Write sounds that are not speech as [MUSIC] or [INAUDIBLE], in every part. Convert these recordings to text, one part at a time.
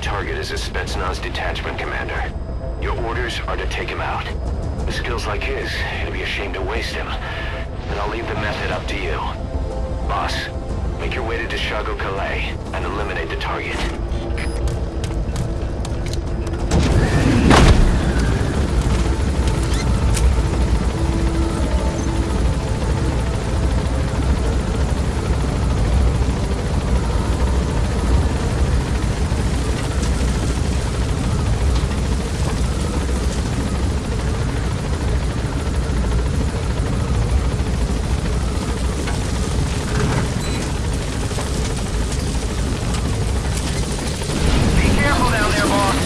target is a Spetsnaz detachment commander. Your orders are to take him out. With skills like his, it'd be a shame to waste him. And I'll leave the method up to you. Boss, make your way to Da Shago Kallai and eliminate the target. Be careful down there, boss.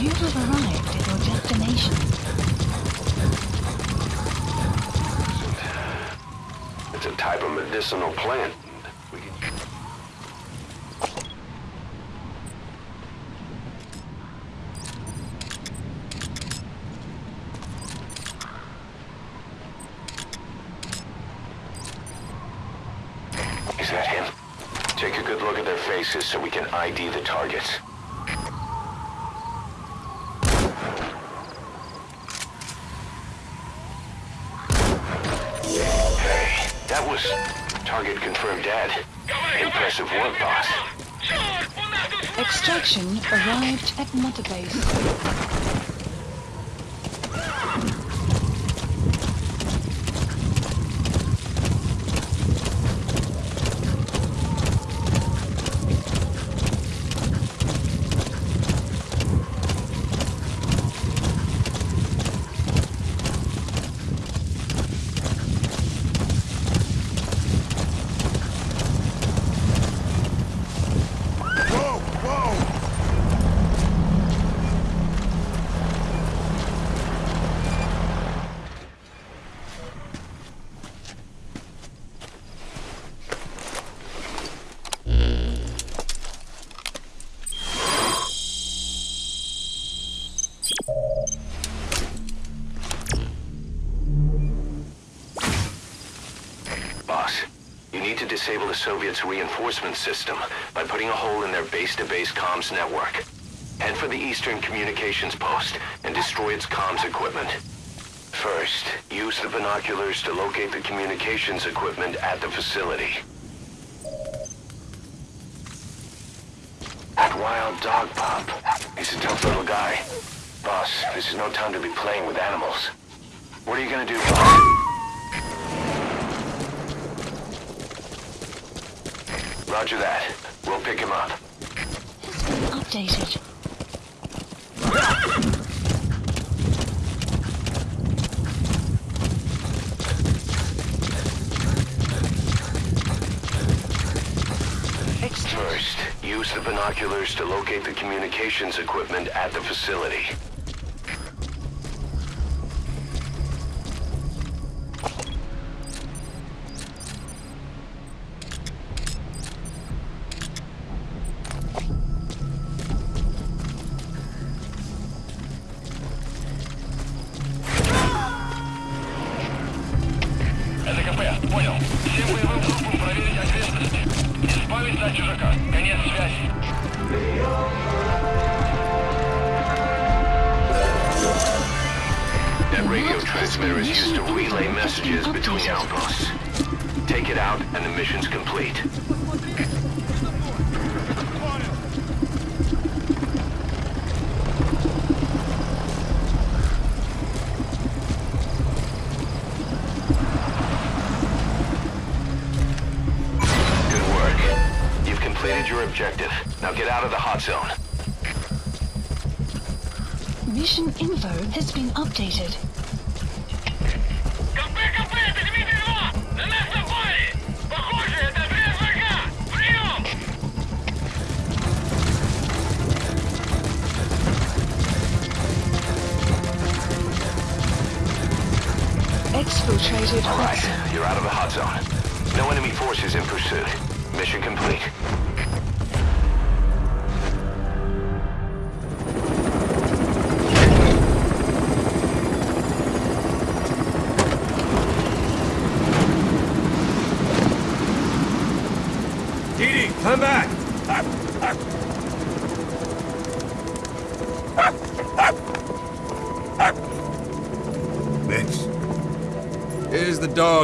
You have arrived at your destination. It's a type of medicinal plant. We can... Is that him? Take a good look at their faces so we can ID the targets. Hey, that was target confirmed dead. Impressive work, boss. Extraction arrived at Mother Base. Disable the Soviets' reinforcement system by putting a hole in their base-to-base comms network. Head for the Eastern Communications Post and destroy its comms equipment. First, use the binoculars to locate the communications equipment at the facility. That wild dog pup. He's a tough little guy. Boss, this is no time to be playing with animals. What are you gonna do, boss? Roger that. We'll pick him up. Has been updated. First, use the binoculars to locate the communications equipment at the facility. Transmitter is used to relay messages between outposts. Take it out and the mission's complete. Good work. You've completed your objective. Now get out of the hot zone. Mission info has been updated. Hot zone. No enemy forces in pursuit. Mission complete.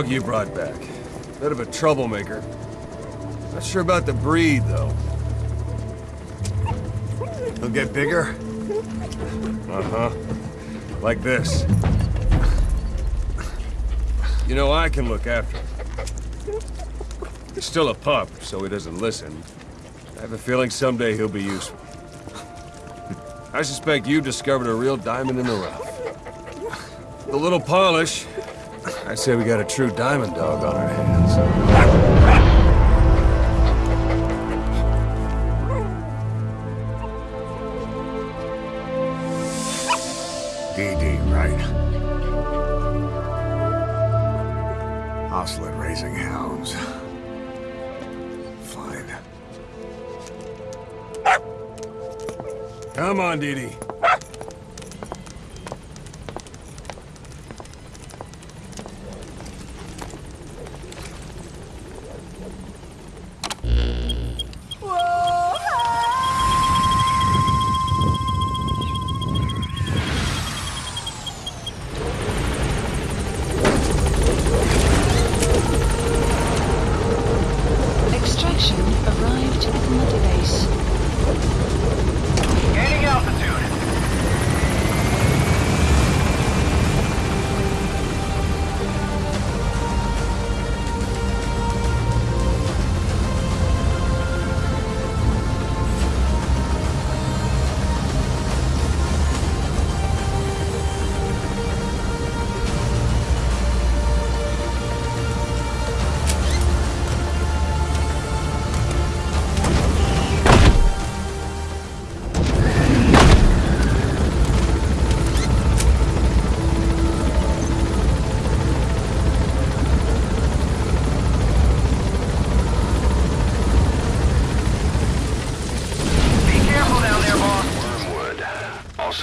Dog you brought back. Bit of a troublemaker. Not sure about the breed, though. He'll get bigger? Uh-huh. Like this. You know, I can look after him. He's still a pup, so he doesn't listen. I have a feeling someday he'll be useful. I suspect you discovered a real diamond in the rough. The little polish, I say we got a true diamond dog on our hands. DD, right? Ocelot raising hounds. Fine. Come on, Dee Dee.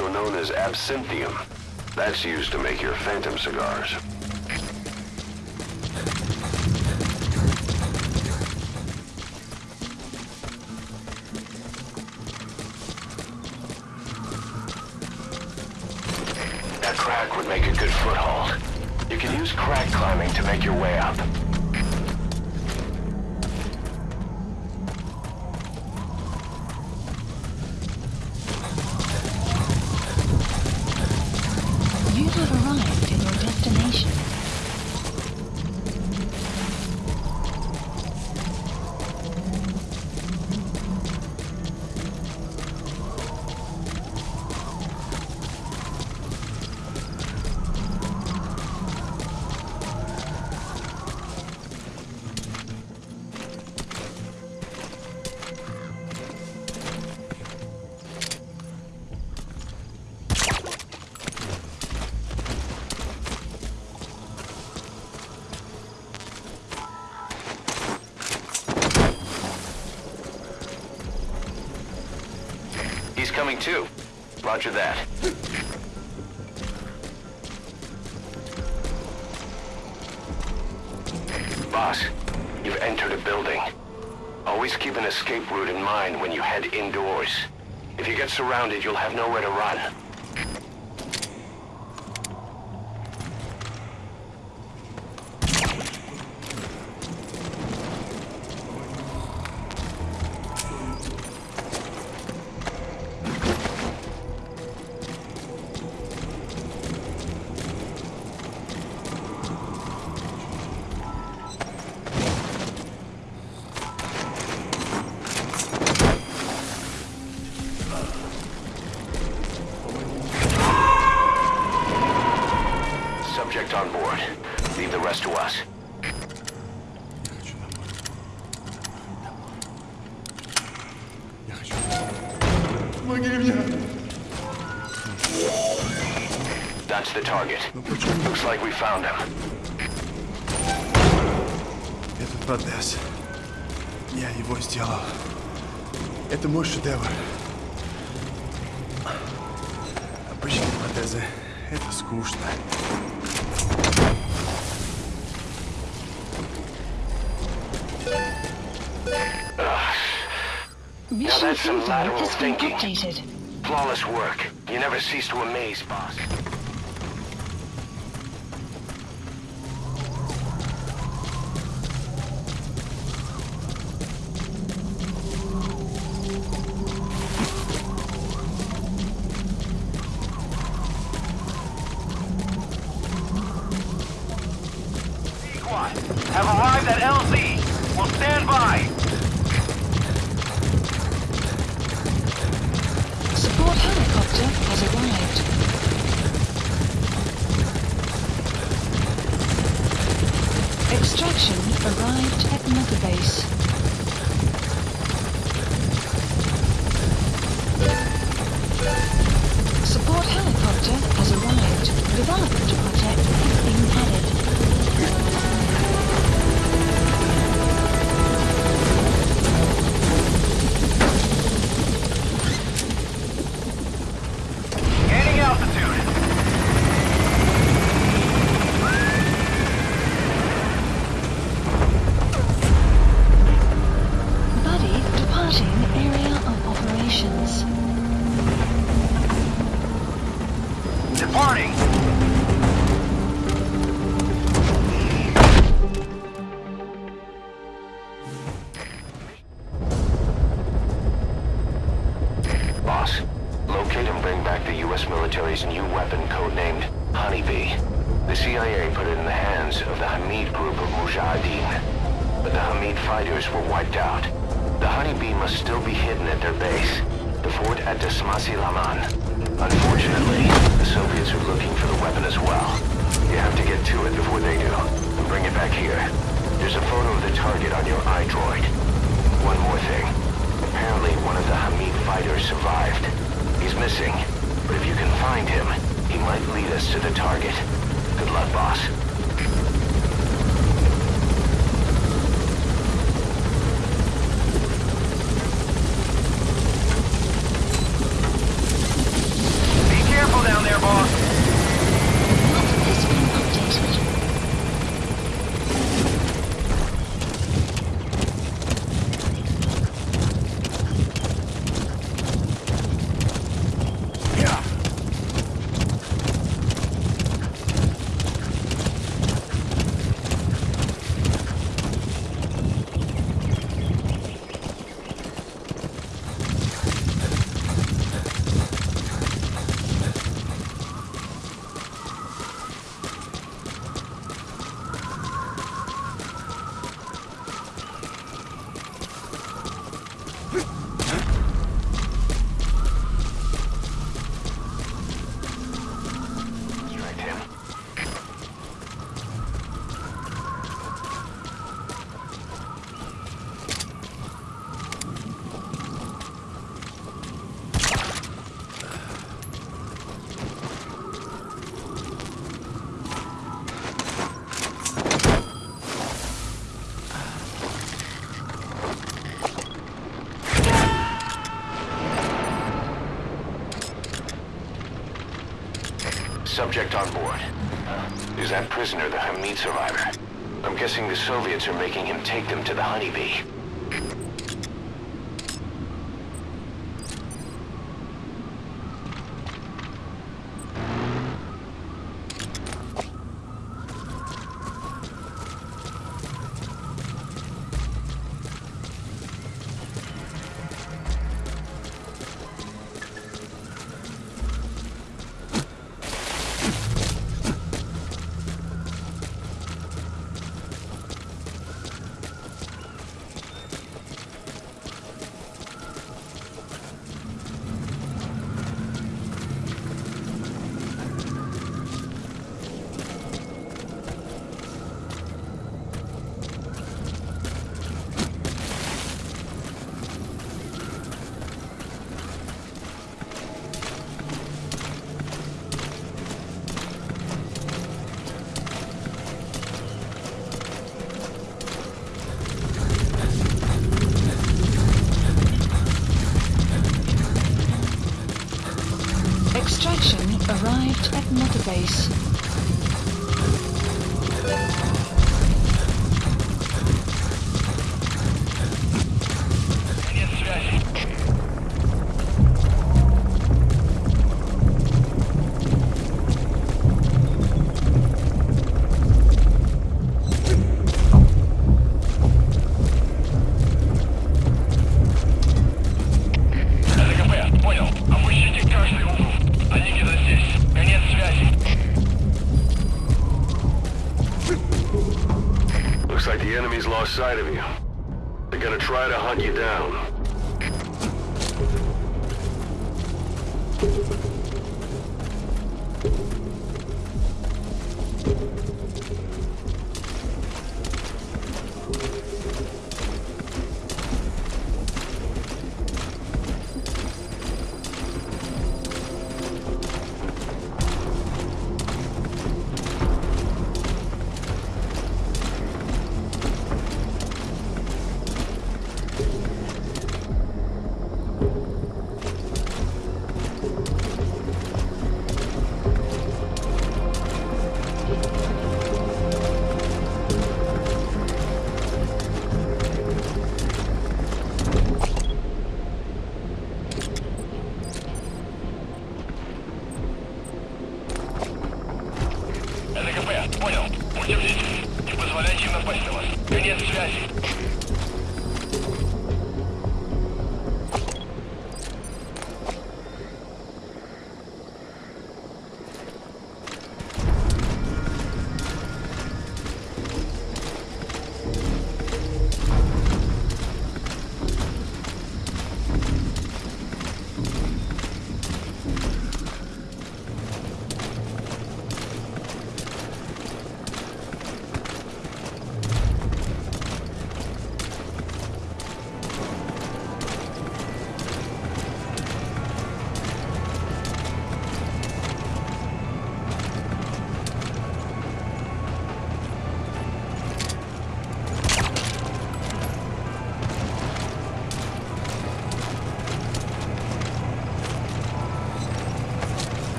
Also known as absinthium. That's used to make your phantom cigars. That crack would make a good foothold. You can use crack climbing to make your way up. Coming too. Roger that. Boss, you've entered a building. Always keep an escape route in mind when you head indoors. If you get surrounded, you'll have nowhere to run. target. Looks like we found him. Этот протез. Я его сделал. Это мой шедевр. Обычные протезы. Это скучно. Mission that's some info lateral has been thinking. updated. Flawless work. You never cease to amaze, boss. Extraction arrived at Mother Base. Support helicopter has arrived. Development project has been the U.S. military's new weapon codenamed Honeybee. The CIA put it in the hands of the Hamid group of Mujahideen. But the Hamid fighters were wiped out. The Honeybee must still be hidden at their base, the fort at Da Smasei Laman. Unfortunately, the Soviets are looking for the weapon as well. You have to get to it before they do, and bring it back here. There's a photo of the target on your iDroid. One more thing. Apparently one of the Hamid fighters survived. He's missing, but if you can find him, he might lead us to the target. Good luck, boss. Be careful down there, boss. Map has been updated. Distract him. Subject on board. Is that prisoner the Hamid survivor? I'm guessing the Soviets are making him take them to the Honeybee. Extraction arrived at Mother Base.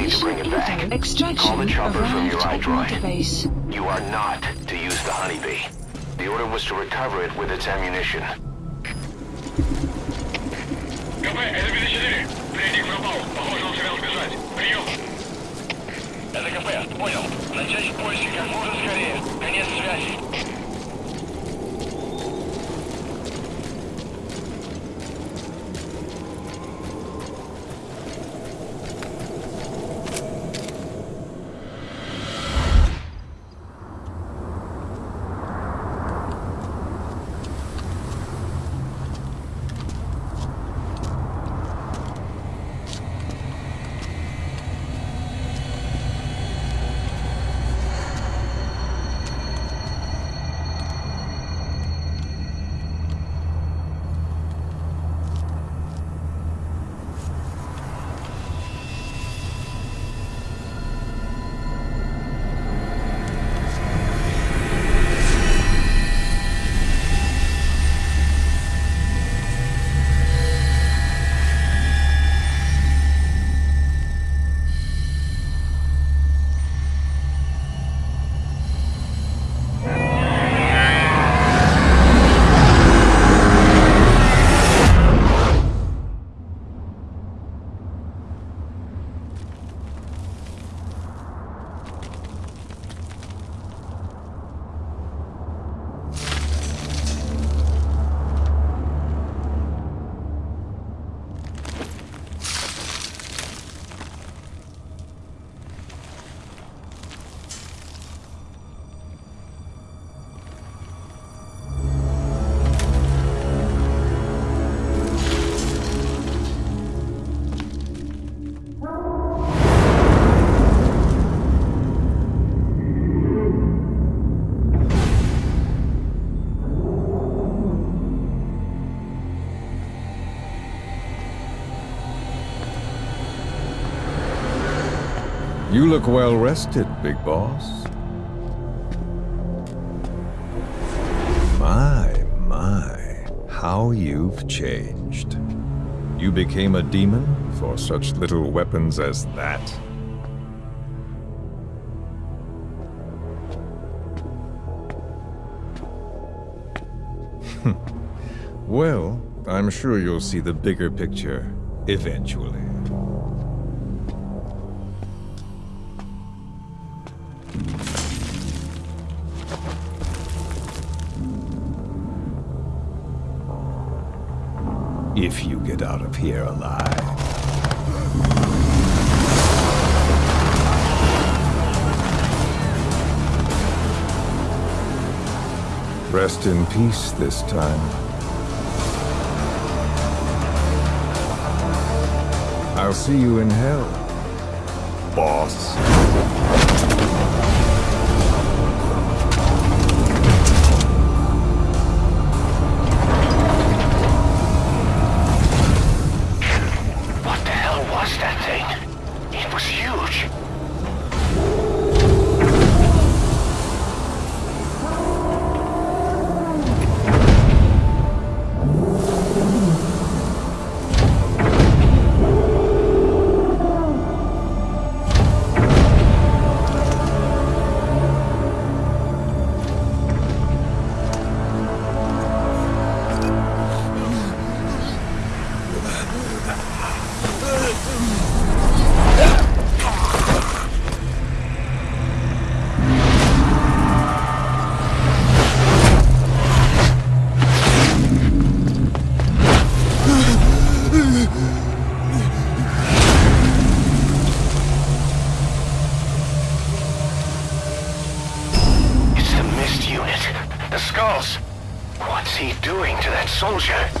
Now you just need to bring it back. Extraction Call the chopper from your arrived at iDroid. database. You are not to use the honeybee. The order was to recover it with its ammunition. КП, это 54. Пленник пропал. Похоже, он сумел сбежать. Прием. Это КП, понял. Начать поиски как можно скорее. Конец связи. You look well rested, big boss. My, my, how you've changed. You became a demon for such little weapons as that? [LAUGHS] well, I'm sure you'll see the bigger picture eventually. If you get out of here alive. Rest in peace this time. I'll see you in hell, boss. Doing to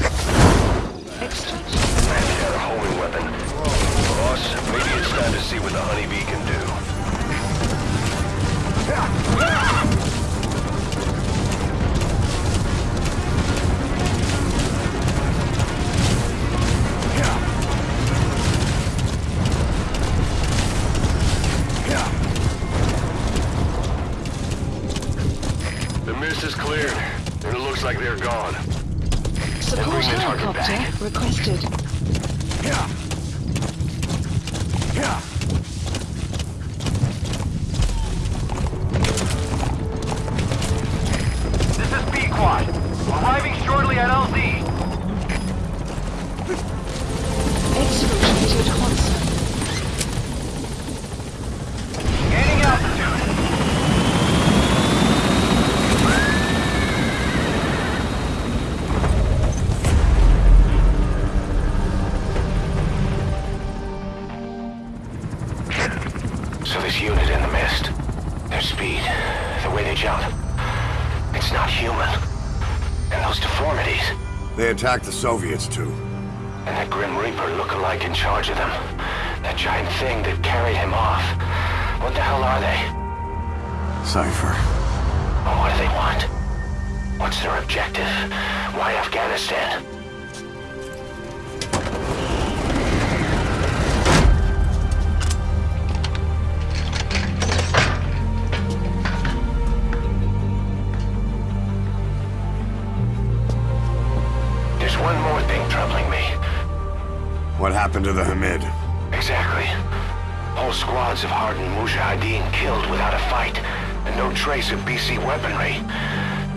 Soviets too. and that Grim Reaper look-alike in charge of them. That giant thing that carried him off. What the hell are they? Cypher. What do they want? What's their objective? Why Afghanistan? Happened to the Hamid? Exactly. Whole squads of hardened Mujahideen killed without a fight, and no trace of BC weaponry.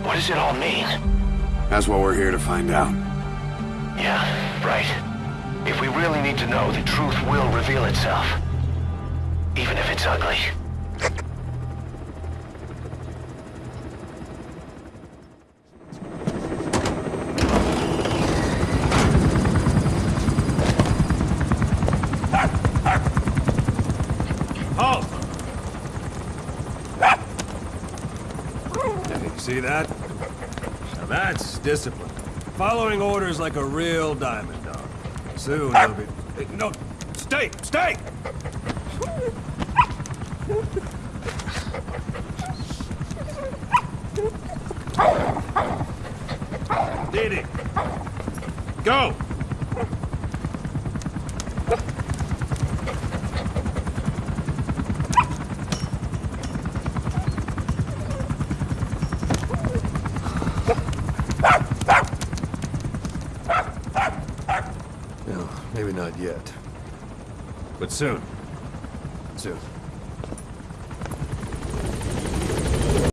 What does it all mean? That's what we're here to find out. Yeah, right. If we really need to know, the truth will reveal itself. Even if it's ugly. See that? Now that's discipline. Following orders like a real diamond dog. Soon ah! he'll be... No, stay, stay! Didi! Go! yet. But soon. Soon.